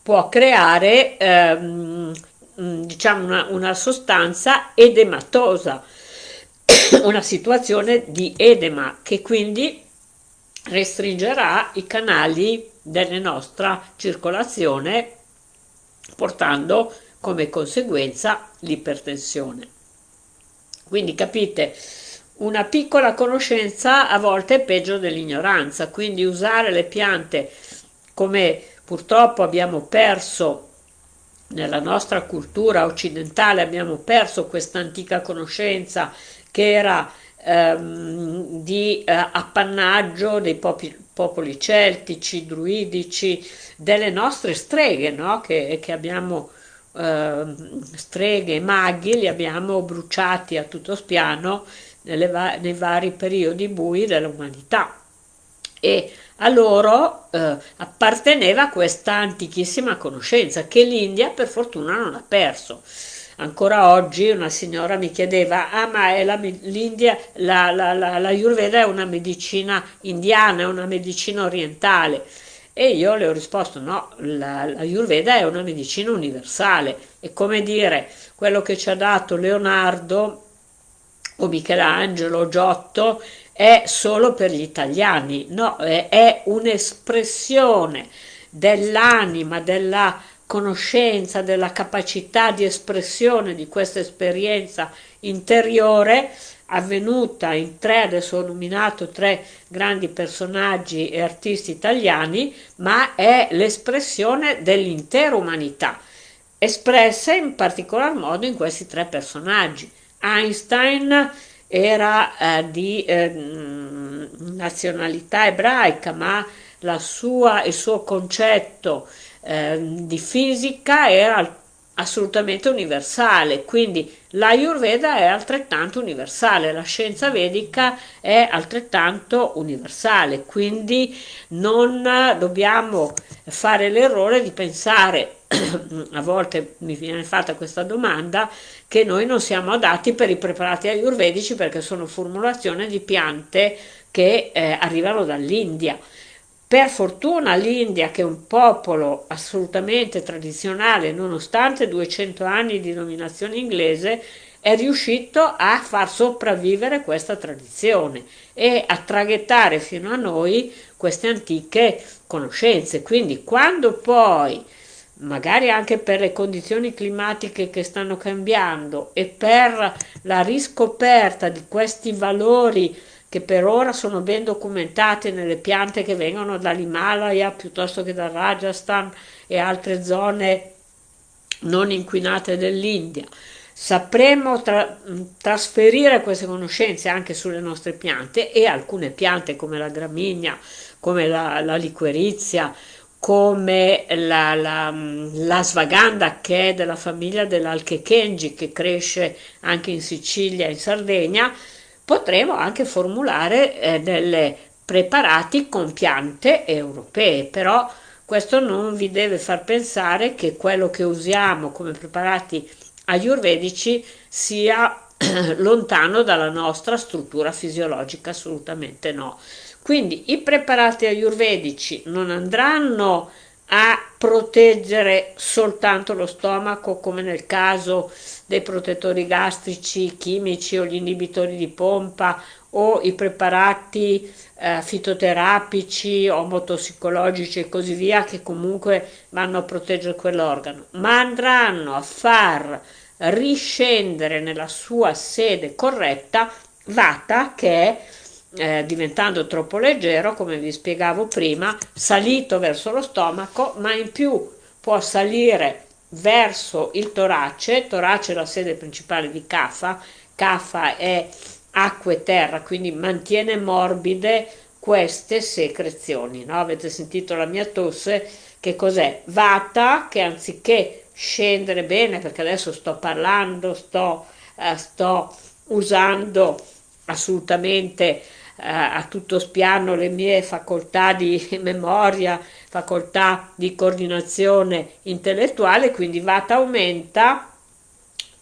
può creare ehm, diciamo una, una sostanza edematosa una situazione di edema che quindi restringerà i canali della nostra circolazione portando come conseguenza l'ipertensione. Quindi capite, una piccola conoscenza a volte è peggio dell'ignoranza, quindi usare le piante come purtroppo abbiamo perso nella nostra cultura occidentale, abbiamo perso questa antica conoscenza che era ehm, di eh, appannaggio dei popoli, popoli, celtici, druidici, delle nostre streghe, no? che, che abbiamo eh, streghe e maghi, li abbiamo bruciati a tutto spiano va nei vari periodi bui dell'umanità. E a loro eh, apparteneva questa antichissima conoscenza che l'India per fortuna non ha perso. Ancora oggi una signora mi chiedeva, ah ma l'India, la, la, la, la Ayurveda è una medicina indiana, è una medicina orientale. E io le ho risposto, no, la, la Ayurveda è una medicina universale. È come dire, quello che ci ha dato Leonardo o Michelangelo o Giotto è solo per gli italiani, no, è, è un'espressione dell'anima, della conoscenza, della capacità di espressione di questa esperienza interiore avvenuta in tre, adesso ho nominato tre grandi personaggi e artisti italiani, ma è l'espressione dell'intera umanità, espressa in particolar modo in questi tre personaggi. Einstein era eh, di eh, nazionalità ebraica, ma sua, il suo concetto eh, di fisica era assolutamente universale, quindi l'Ayurveda è altrettanto universale, la scienza vedica è altrettanto universale, quindi non dobbiamo fare l'errore di pensare, a volte mi viene fatta questa domanda, che noi non siamo adatti per i preparati ayurvedici perché sono formulazioni di piante che eh, arrivano dall'India. Per fortuna l'India, che è un popolo assolutamente tradizionale, nonostante 200 anni di dominazione inglese, è riuscito a far sopravvivere questa tradizione e a traghettare fino a noi queste antiche conoscenze. Quindi quando poi, magari anche per le condizioni climatiche che stanno cambiando e per la riscoperta di questi valori che per ora sono ben documentate nelle piante che vengono dall'Himalaya piuttosto che dal Rajasthan e altre zone non inquinate dell'India. Sapremo tra trasferire queste conoscenze anche sulle nostre piante e alcune piante come la gramigna, come la, la liquerizia, come la, la, la, svaganda che è della famiglia dell'Alchekenji che cresce anche in Sicilia e in Sardegna, potremo anche formulare eh, delle preparati con piante europee, però questo non vi deve far pensare che quello che usiamo come preparati ayurvedici sia lontano dalla nostra struttura fisiologica, assolutamente no. Quindi i preparati ayurvedici non andranno a proteggere soltanto lo stomaco come nel caso dei protettori gastrici chimici o gli inibitori di pompa o i preparati eh, fitoterapici o motossicologici e così via che comunque vanno a proteggere quell'organo, ma andranno a far riscendere nella sua sede corretta Vata che è eh, diventando troppo leggero, come vi spiegavo prima, salito verso lo stomaco, ma in più può salire verso il torace, torace è la sede principale di Kapha, Kapha è acqua e terra, quindi mantiene morbide queste secrezioni. No? Avete sentito la mia tosse? Che cos'è? Vata che anziché scendere bene, perché adesso sto parlando, sto, eh, sto usando assolutamente a tutto spiano le mie facoltà di memoria, facoltà di coordinazione intellettuale, quindi Vata aumenta,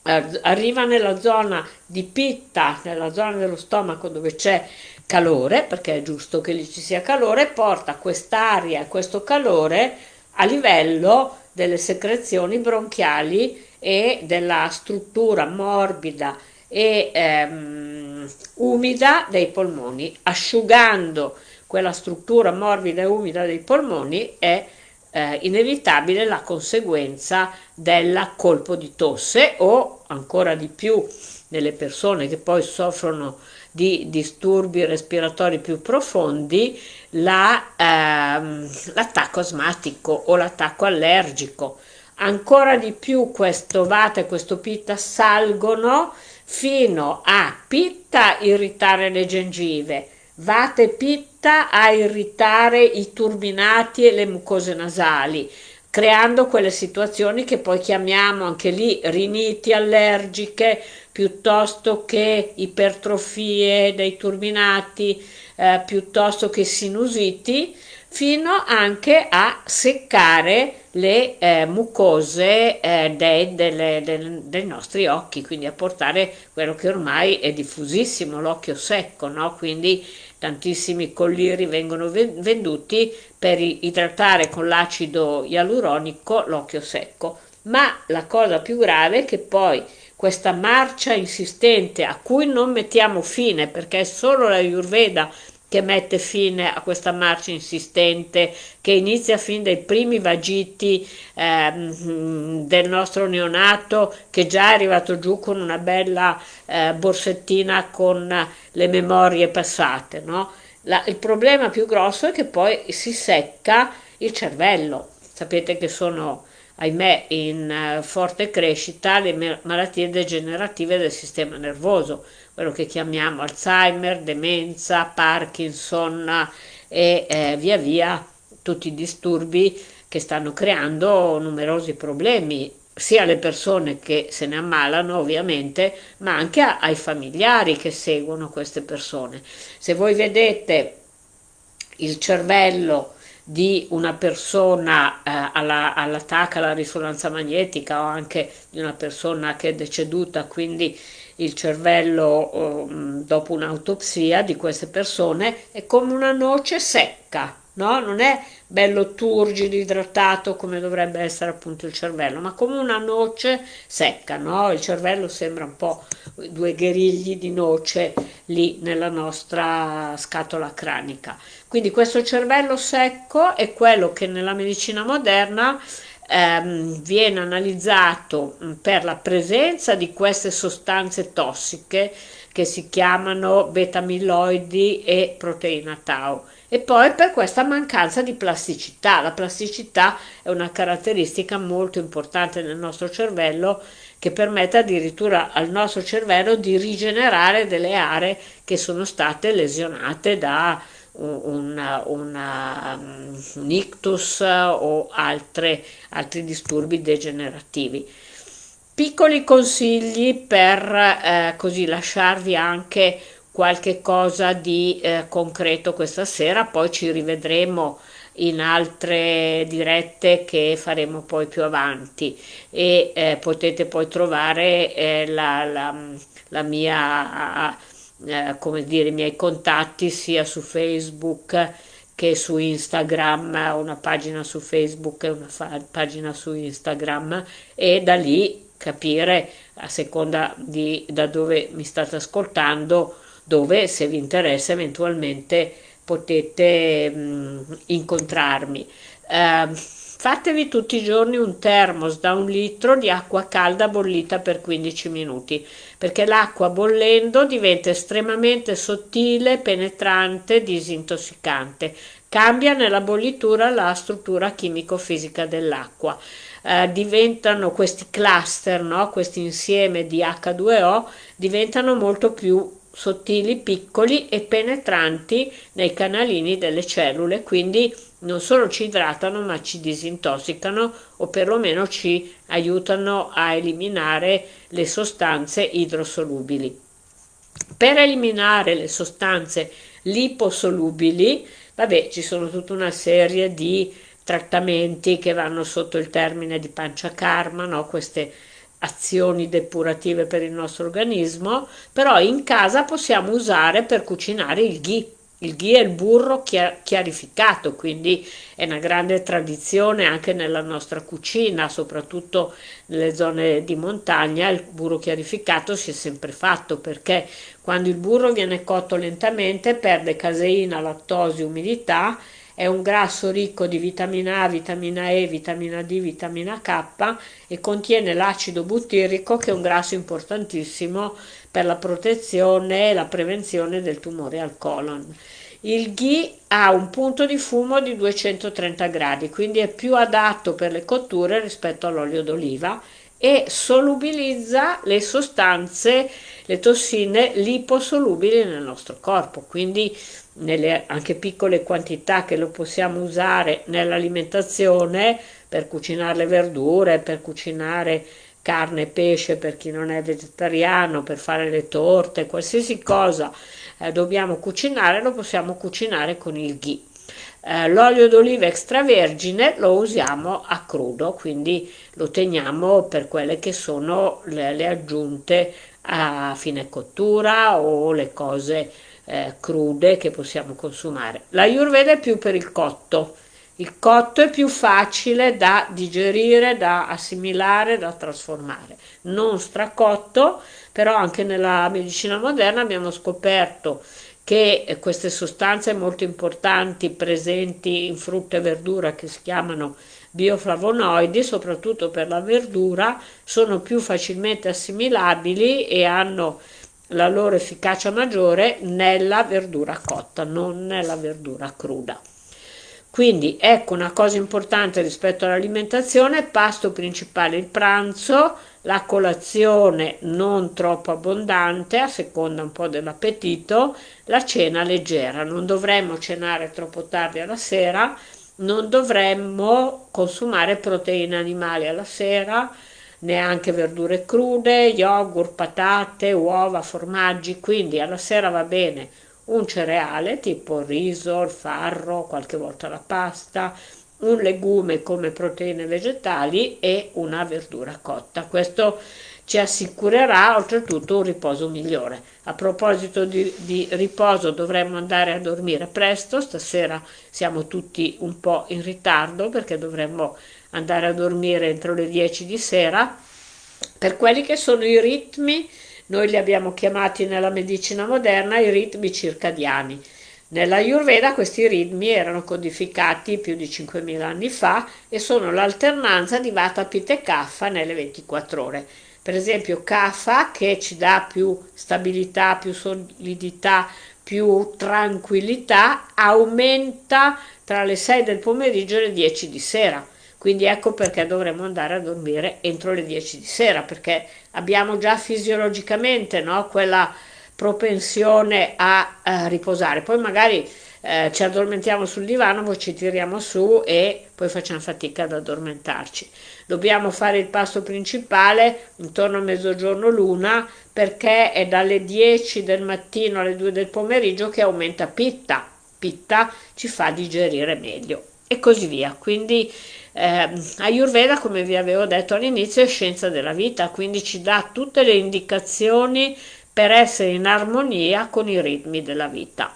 eh, arriva nella zona di pitta, nella zona dello stomaco dove c'è calore, perché è giusto che lì ci sia calore, porta quest'aria, questo calore a livello delle secrezioni bronchiali e della struttura morbida e ehm, umida dei polmoni, asciugando quella struttura morbida e umida dei polmoni è eh, inevitabile la conseguenza del colpo di tosse o ancora di più nelle persone che poi soffrono di disturbi respiratori più profondi la, ehm, l'attacco asmatico o l'attacco allergico. Ancora di più questo vata e questo pitta salgono fino a pitta irritare le gengive, vata e pitta a irritare i turbinati e le mucose nasali, creando quelle situazioni che poi chiamiamo anche lì riniti allergiche piuttosto che ipertrofie dei turbinati, eh, piuttosto che sinusiti, fino anche a seccare le eh, mucose eh, dei, delle, del, dei, nostri occhi, quindi a portare quello che ormai è diffusissimo, l'occhio secco, no? quindi tantissimi colliri vengono venduti per idratare con l'acido ialuronico l'occhio secco. Ma la cosa più grave è che poi questa marcia insistente a cui non mettiamo fine perché è solo la Ayurveda che mette fine a questa marcia insistente che inizia fin dai primi vagiti ehm, del nostro neonato che già è arrivato giù con una bella eh, borsettina con le memorie passate. No? La, il problema più grosso è che poi si secca il cervello. Sapete che sono ahimè in uh, forte crescita le malattie degenerative del sistema nervoso quello che chiamiamo Alzheimer, demenza, Parkinson e eh, via via tutti i disturbi che stanno creando numerosi problemi sia alle persone che se ne ammalano ovviamente, ma anche a, ai familiari che seguono queste persone. Se voi vedete il cervello di una persona eh, alla, all'attacco alla risonanza magnetica o anche di una persona che è deceduta, quindi il cervello um, dopo un'autopsia di queste persone è come una noce secca, no? non è bello turgido, idratato come dovrebbe essere appunto il cervello, ma come una noce secca, no? il cervello sembra un po' due gherigli di noce lì nella nostra scatola cranica. Quindi questo cervello secco è quello che nella medicina moderna ehm, viene analizzato mm, per la presenza di queste sostanze tossiche che si chiamano beta-amiloidi e proteina tau e poi per questa mancanza di plasticità. La plasticità è una caratteristica molto importante nel nostro cervello che permette addirittura al nostro cervello di rigenerare delle aree che sono state lesionate da una, una, un ictus o altre, altri disturbi degenerativi. Piccoli consigli per eh, così lasciarvi anche qualche cosa di eh, concreto questa sera, poi ci rivedremo in altre dirette che faremo poi più avanti e eh, potete poi trovare eh, la, la, la, mia, eh, come dire, i miei contatti sia su Facebook che su Instagram, una pagina su Facebook e una pagina su Instagram e da lì capire a seconda di da dove mi state ascoltando dove se vi interessa eventualmente potete mh, mm, incontrarmi. Eh, fatevi tutti i giorni un termos da un litro di acqua calda bollita per 15 minuti perché l'acqua bollendo diventa estremamente sottile, penetrante, disintossicante. Cambia nella bollitura la struttura chimico-fisica dell'acqua. Eh, diventano questi cluster, no? questo insieme di H2O, diventano molto più sottili, piccoli e penetranti nei canalini delle cellule, quindi non solo ci idratano ma ci disintossicano o perlomeno ci aiutano a eliminare le sostanze idrosolubili. Per eliminare le sostanze liposolubili, vabbè, ci sono tutta una serie di trattamenti che vanno sotto il termine di pancia karma, no? queste azioni depurative per il nostro organismo, però in casa possiamo usare per cucinare il ghee. Il ghee è il burro chiarificato, quindi è una grande tradizione anche nella nostra cucina, soprattutto nelle zone di montagna, il burro chiarificato si è sempre fatto perché quando il burro viene cotto lentamente perde caseina, lattosi, umidità è un grasso ricco di vitamina A, vitamina E, vitamina D, vitamina K e contiene l'acido buttirico che è un grasso importantissimo per la protezione e la prevenzione del tumore al colon. Il ghee ha un punto di fumo di 230 gradi, quindi è più adatto per le cotture rispetto all'olio d'oliva e solubilizza le sostanze, le tossine liposolubili nel nostro corpo, quindi nelle anche piccole quantità che lo possiamo usare nell'alimentazione per cucinare le verdure, per cucinare carne e pesce per chi non è vegetariano, per fare le torte, qualsiasi cosa eh, dobbiamo cucinare lo possiamo cucinare con il ghee. Eh, l'olio d'oliva extravergine lo usiamo a crudo, quindi lo teniamo per quelle che sono le, le aggiunte a fine cottura o le cose eh, crude che possiamo consumare. La Ayurveda è più per il cotto. Il cotto è più facile da digerire, da assimilare, da trasformare. Non stracotto, però anche nella medicina moderna abbiamo scoperto che queste sostanze molto importanti presenti in frutta e verdura che si chiamano bioflavonoidi, soprattutto per la verdura, sono più facilmente assimilabili e hanno la loro efficacia maggiore nella verdura cotta, non nella verdura cruda. Quindi ecco una cosa importante rispetto all'alimentazione, pasto principale il pranzo, la colazione non troppo abbondante a seconda un po' dell'appetito, la cena leggera, non dovremmo cenare troppo tardi alla sera, non dovremmo consumare proteine animali alla sera, neanche verdure crude, yogurt, patate, uova, formaggi, quindi alla sera va bene un cereale tipo riso, il farro, qualche volta la pasta, un legume come proteine vegetali e una verdura cotta. Questo ci assicurerà oltretutto un riposo migliore. A proposito di, di, riposo dovremmo andare a dormire presto, stasera siamo tutti un po' in ritardo perché dovremmo andare a dormire entro le 10 di sera. Per quelli che sono i ritmi, noi li abbiamo chiamati nella medicina moderna i ritmi circadiani. Nella Ayurveda questi ritmi erano codificati più di 5.000 anni fa e sono l'alternanza di Vata, Pitta e Kapha nelle 24 ore. Per esempio Kapha che ci dà più stabilità, più solidità, più tranquillità, aumenta tra le 6 del pomeriggio e le 10 di sera quindi ecco perché dovremmo andare a dormire entro le 10 di sera, perché abbiamo già fisiologicamente no, quella propensione a, a, riposare. Poi magari eh, ci addormentiamo sul divano, poi ci tiriamo su e poi facciamo fatica ad addormentarci. Dobbiamo fare il pasto principale intorno a mezzogiorno l'una perché è dalle 10 del mattino alle 2 del pomeriggio che aumenta pitta. Pitta ci fa digerire meglio e così via. Quindi eh, Ayurveda, come vi avevo detto all'inizio, è scienza della vita, quindi ci dà tutte le indicazioni per essere in armonia con i ritmi della vita.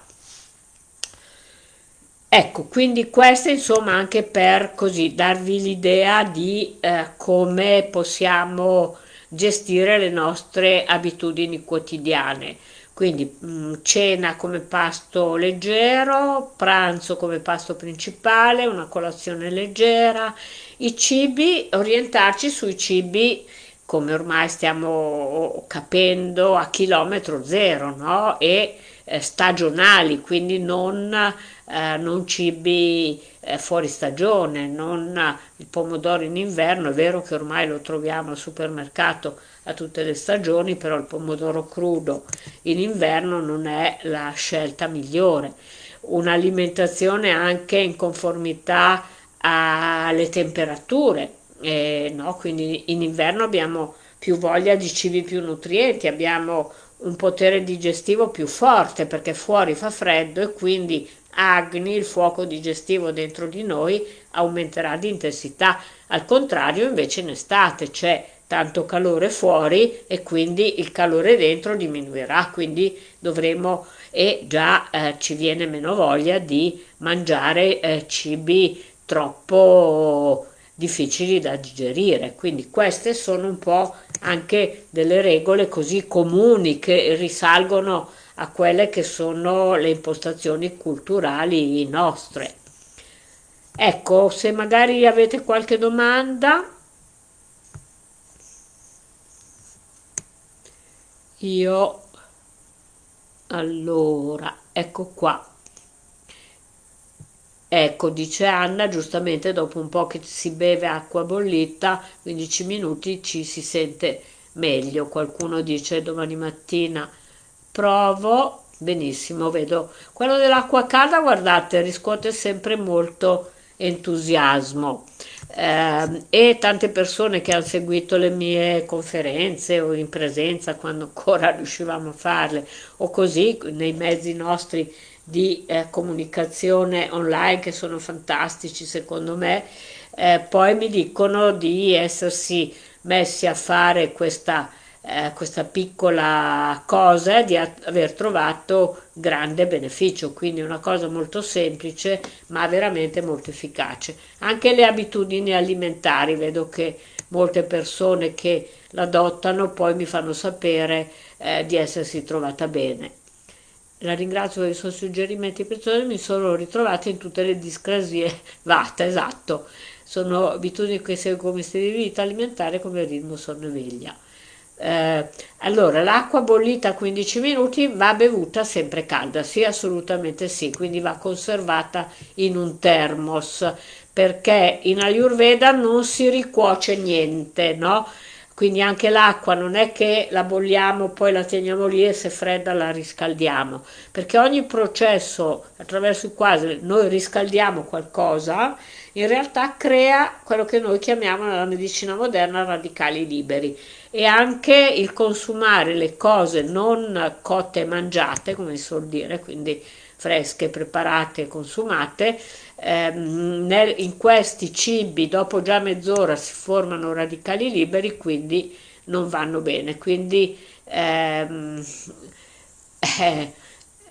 Ecco, quindi questo insomma anche per così darvi l'idea di eh, come possiamo gestire le nostre abitudini quotidiane. Quindi mh, mm, cena come pasto leggero, pranzo come pasto principale, una colazione leggera, i cibi, orientarci sui cibi come ormai stiamo capendo a chilometro zero, no? E eh, stagionali, quindi non, eh, non cibi eh, fuori stagione, non il pomodoro in inverno, è vero che ormai lo troviamo al supermercato a tutte le stagioni, però il pomodoro crudo in inverno non è la scelta migliore. Un'alimentazione anche in conformità alle temperature, eh, no? quindi in inverno abbiamo più voglia di cibi più nutrienti, abbiamo un potere digestivo più forte perché fuori fa freddo e quindi Agni, il fuoco digestivo dentro di noi, aumenterà di intensità. Al contrario, invece in estate c'è tanto calore fuori e quindi il calore dentro diminuirà, quindi dovremo e già eh, ci viene meno voglia di mangiare eh, cibi troppo difficili da digerire. Quindi queste sono un po' anche delle regole così comuni che risalgono a quelle che sono le impostazioni culturali nostre. Ecco, se magari avete qualche domanda, io allora, ecco qua. Ecco, dice Anna, giustamente dopo un po' che si beve acqua bollita, 15 minuti ci si sente meglio. Qualcuno dice domani mattina provo, benissimo, vedo. Quello dell'acqua calda, guardate, riscuote sempre molto entusiasmo eh, e tante persone che hanno seguito le mie conferenze o in presenza quando ancora riuscivamo a farle o così nei mezzi nostri di eh, comunicazione online che sono fantastici secondo me, eh, poi mi dicono di essersi messi a fare questa, eh, questa piccola cosa, di aver trovato grande beneficio, quindi una cosa molto semplice ma veramente molto efficace. Anche le abitudini alimentari, vedo che molte persone che l'adottano poi mi fanno sapere eh, di essersi trovata bene. La ringrazio per i suoi suggerimenti preziosi, mi sono ritrovata in tutte le discrasie vata, esatto. Sono abitudini che seguo come stile di vita alimentare come ritmo sonno-veglia. Eh, allora, l'acqua bollita a 15 minuti va bevuta sempre calda, sì, assolutamente sì, quindi va conservata in un termos, perché in Ayurveda non si ricuoce niente, no? quindi anche l'acqua non è che la bolliamo poi la teniamo lì e se fredda la riscaldiamo perché ogni processo attraverso il quale noi riscaldiamo qualcosa in realtà crea quello che noi chiamiamo nella medicina moderna radicali liberi e anche il consumare le cose non cotte e mangiate come si suol dire quindi fresche, preparate consumate, ehm, nel, in questi cibi dopo già mezz'ora si formano radicali liberi, quindi non vanno bene. Quindi ehm, eh,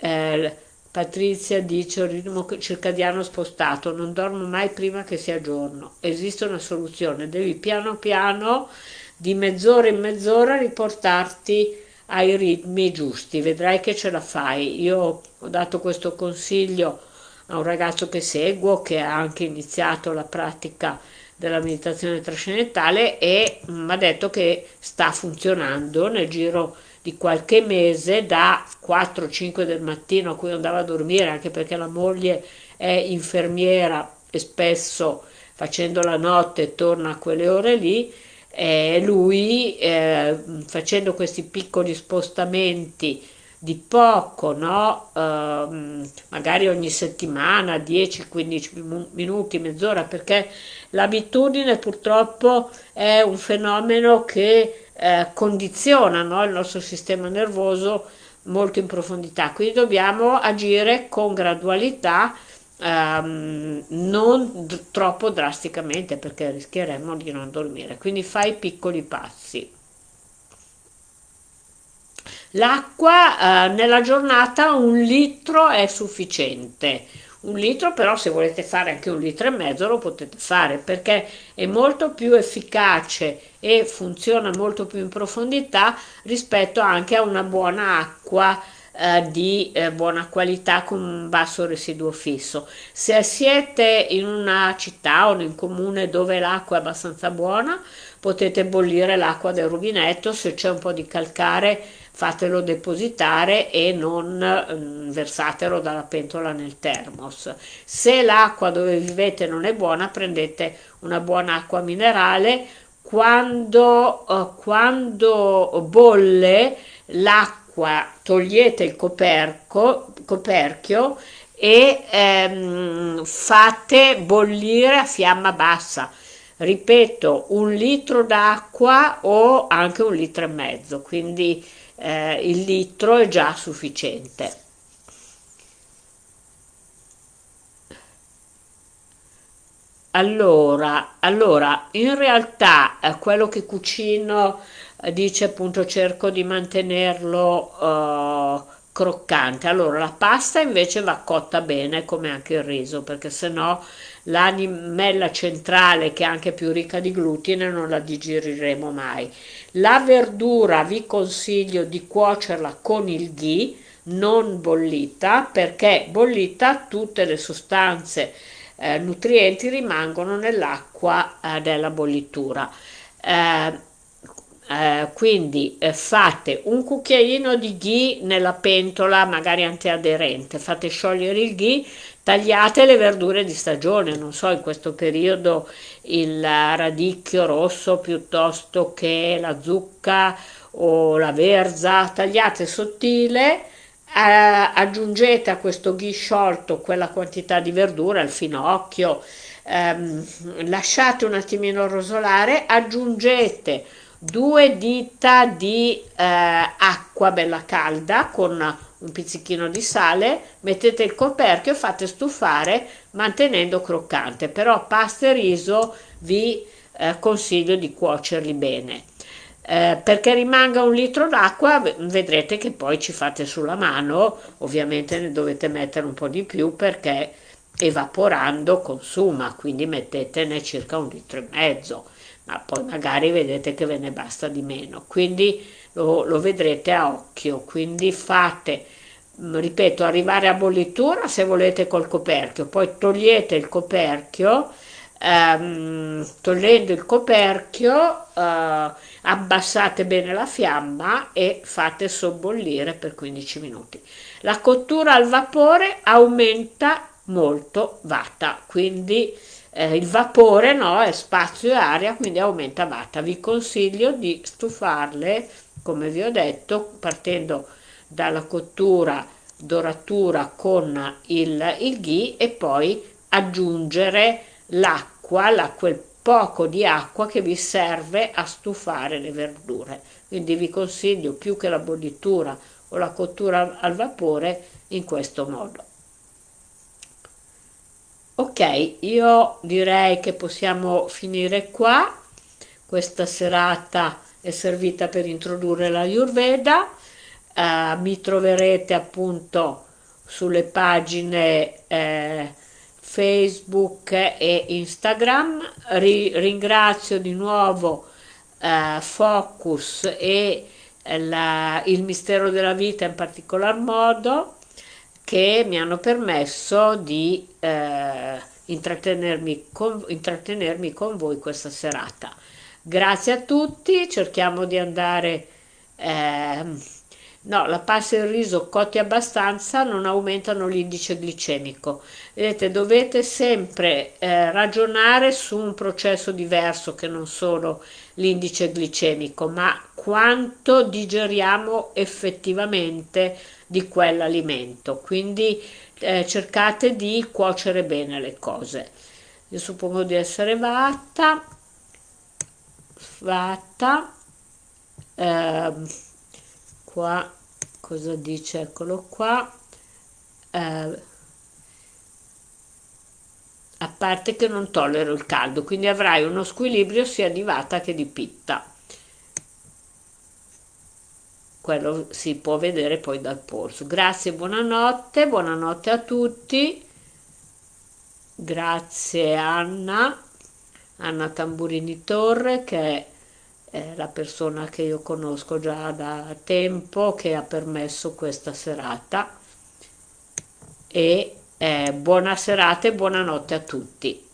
eh, Patrizia dice il ritmo circadiano spostato, non dormo mai prima che sia giorno. Esiste una soluzione, devi piano piano di mezz'ora in mezz'ora riportarti ai ritmi giusti, vedrai che ce la fai. Io ho dato questo consiglio a un ragazzo che seguo che ha anche iniziato la pratica della meditazione trascendentale e mi ha detto che sta funzionando nel giro di qualche mese da 4-5 del mattino a cui andava a dormire anche perché la moglie è infermiera e spesso facendo la notte torna a quelle ore lì eh, lui eh, facendo questi piccoli spostamenti di poco, no? uh, magari ogni settimana, 10-15 minuti, mezz'ora, perché l'abitudine purtroppo è un fenomeno che eh, condiziona no? il nostro sistema nervoso molto in profondità, quindi dobbiamo agire con gradualità ehm, non troppo drasticamente perché rischieremmo di non dormire. Quindi fai piccoli passi. L'acqua eh, nella giornata un litro è sufficiente. Un litro però se volete fare anche un litro e mezzo lo potete fare perché è molto più efficace e funziona molto più in profondità rispetto anche a una buona acqua eh, di eh, buona qualità con un basso residuo fisso. Se siete in una città o in un comune dove l'acqua è abbastanza buona, potete bollire l'acqua del rubinetto, se c'è un po' di calcare fatelo depositare e non mm, versatelo dalla pentola nel termos. Se l'acqua dove vivete non è buona, prendete una buona acqua minerale. Quando, uh, quando bolle l'acqua, togliete il coperco, coperchio e ehm, fate bollire a fiamma bassa ripeto un litro d'acqua o anche un litro e mezzo quindi eh, il litro è già sufficiente. Allora, allora in realtà eh, quello che cucino eh, dice appunto cerco di mantenerlo eh, croccante. Allora la pasta invece va cotta bene come anche il riso perché sennò l'animella centrale che è anche più ricca di glutine non la digeriremo mai. La verdura vi consiglio di cuocerla con il ghee, non bollita, perché bollita tutte le sostanze eh, nutrienti rimangono nell'acqua eh, della bollitura. Eh, eh, quindi eh, fate un cucchiaino di ghee nella pentola magari antiaderente, fate sciogliere il ghee, tagliate le verdure di stagione, non so in questo periodo il radicchio rosso piuttosto che la zucca o la verza, tagliate sottile, eh, aggiungete a questo ghee sciolto quella quantità di verdura, il finocchio, ehm, lasciate un attimino rosolare, aggiungete due dita di eh, acqua bella calda con un pizzichino di sale, mettete il coperchio e fate stufare mantenendo croccante, però pasta e riso vi eh, consiglio di cuocerli bene. Eh, perché rimanga un litro d'acqua vedrete che poi ci fate sulla mano, ovviamente ne dovete mettere un po' di più perché evaporando consuma, quindi mettetene circa un litro e mezzo, ma poi magari vedete che ve ne basta di meno, quindi lo, lo vedrete a occhio, quindi fate, mm, ripeto, arrivare a bollitura se volete col coperchio, poi togliete il coperchio, ehm, togliendo il coperchio eh, abbassate bene la fiamma e fate sobbollire per 15 minuti. La cottura al vapore aumenta molto vata, quindi eh, il vapore no, è spazio e aria, quindi aumenta vata. Vi consiglio di stufarle come vi ho detto, partendo dalla cottura, doratura con il, il ghee e poi aggiungere l'acqua, la, quel poco di acqua che vi serve a stufare le verdure. Quindi vi consiglio più che la bollitura o la cottura al vapore in questo modo. Ok, io direi che possiamo finire qua. Questa serata è servita per introdurre la Ayurveda, eh, mi troverete appunto sulle pagine eh, Facebook e Instagram, Ri ringrazio di nuovo eh, Focus e la, il mistero della vita in particolar modo che mi hanno permesso di eh, intrattenermi, con, intrattenermi con voi questa serata. Grazie a tutti, cerchiamo di andare... Eh, no, la pasta e il riso cotti abbastanza non aumentano l'indice glicemico. Vedete, dovete sempre eh, ragionare su un processo diverso che non solo l'indice glicemico, ma quanto digeriamo effettivamente di quell'alimento. Quindi eh, cercate di cuocere bene le cose. Io suppongo di essere fatta fatta eh, qua cosa dice eccolo qua eh, a parte che non tollero il caldo, quindi avrai uno squilibrio sia di vata che di pitta. Quello si può vedere poi dal polso. Grazie, buonanotte, buonanotte a tutti. Grazie Anna, Anna Tamburini Torre che è la persona che io conosco già da tempo che ha permesso questa serata e eh, buona serata e buonanotte a tutti.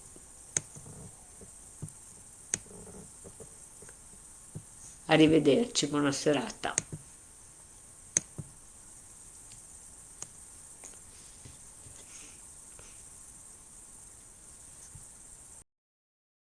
Arrivederci, buona serata.